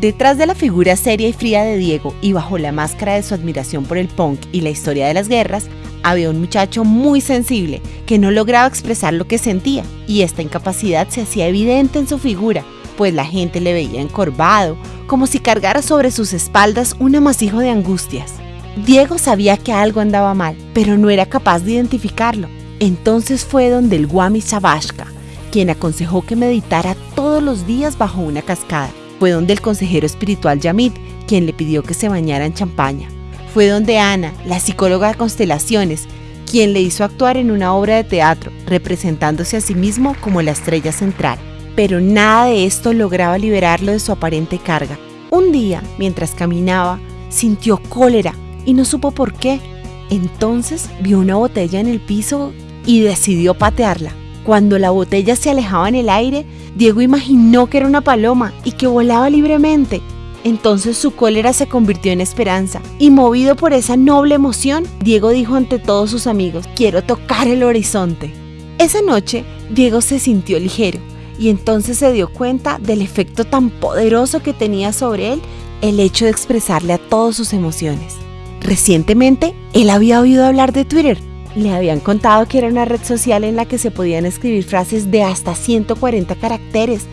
Detrás de la figura seria y fría de Diego y bajo la máscara de su admiración por el punk y la historia de las guerras, había un muchacho muy sensible que no lograba expresar lo que sentía y esta incapacidad se hacía evidente en su figura, pues la gente le veía encorvado, como si cargara sobre sus espaldas un amasijo de angustias. Diego sabía que algo andaba mal, pero no era capaz de identificarlo. Entonces fue donde el Guami Sabashka, quien aconsejó que meditara los días bajo una cascada. Fue donde el consejero espiritual Yamit, quien le pidió que se bañara en champaña. Fue donde Ana, la psicóloga de constelaciones, quien le hizo actuar en una obra de teatro, representándose a sí mismo como la estrella central. Pero nada de esto lograba liberarlo de su aparente carga. Un día, mientras caminaba, sintió cólera y no supo por qué. Entonces vio una botella en el piso y decidió patearla. Cuando la botella se alejaba en el aire, Diego imaginó que era una paloma y que volaba libremente. Entonces su cólera se convirtió en esperanza y movido por esa noble emoción, Diego dijo ante todos sus amigos, quiero tocar el horizonte. Esa noche, Diego se sintió ligero y entonces se dio cuenta del efecto tan poderoso que tenía sobre él el hecho de expresarle a todos sus emociones. Recientemente, él había oído hablar de Twitter. Le habían contado que era una red social en la que se podían escribir frases de hasta 140 caracteres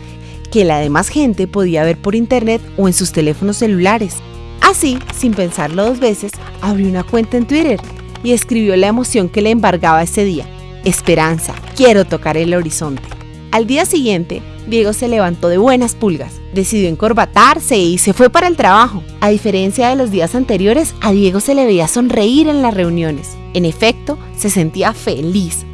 que la demás gente podía ver por internet o en sus teléfonos celulares. Así, sin pensarlo dos veces, abrió una cuenta en Twitter y escribió la emoción que le embargaba ese día. Esperanza, quiero tocar el horizonte. Al día siguiente, Diego se levantó de buenas pulgas, decidió encorbatarse y se fue para el trabajo. A diferencia de los días anteriores, a Diego se le veía sonreír en las reuniones. En efecto, se sentía feliz.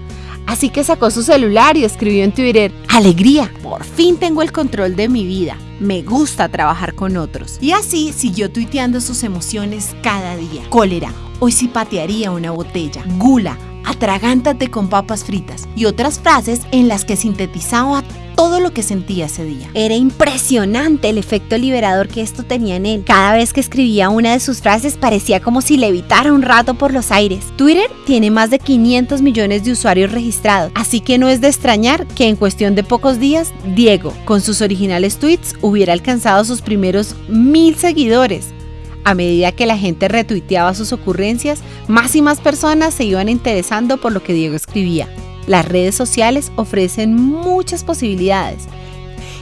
Así que sacó su celular y escribió en Twitter, Alegría, por fin tengo el control de mi vida. Me gusta trabajar con otros. Y así siguió tuiteando sus emociones cada día. Cólera, hoy sí patearía una botella. Gula, atragántate con papas fritas y otras frases en las que sintetizaba todo lo que sentía ese día. Era impresionante el efecto liberador que esto tenía en él. Cada vez que escribía una de sus frases parecía como si levitara un rato por los aires. Twitter tiene más de 500 millones de usuarios registrados, así que no es de extrañar que en cuestión de pocos días, Diego, con sus originales tweets, hubiera alcanzado sus primeros mil seguidores. A medida que la gente retuiteaba sus ocurrencias, más y más personas se iban interesando por lo que Diego escribía. Las redes sociales ofrecen muchas posibilidades.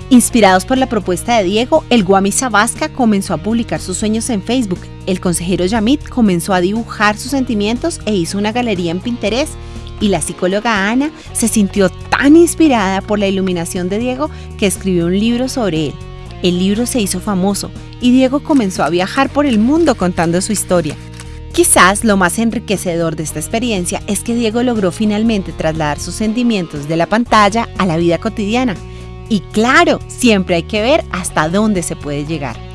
Inspirados por la propuesta de Diego, el Guami Sabasca comenzó a publicar sus sueños en Facebook. El consejero Yamit comenzó a dibujar sus sentimientos e hizo una galería en Pinterest. Y la psicóloga Ana se sintió tan inspirada por la iluminación de Diego que escribió un libro sobre él. El libro se hizo famoso y Diego comenzó a viajar por el mundo contando su historia. Quizás lo más enriquecedor de esta experiencia es que Diego logró finalmente trasladar sus sentimientos de la pantalla a la vida cotidiana. Y claro, siempre hay que ver hasta dónde se puede llegar.